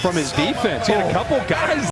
from his defense. He had a couple guys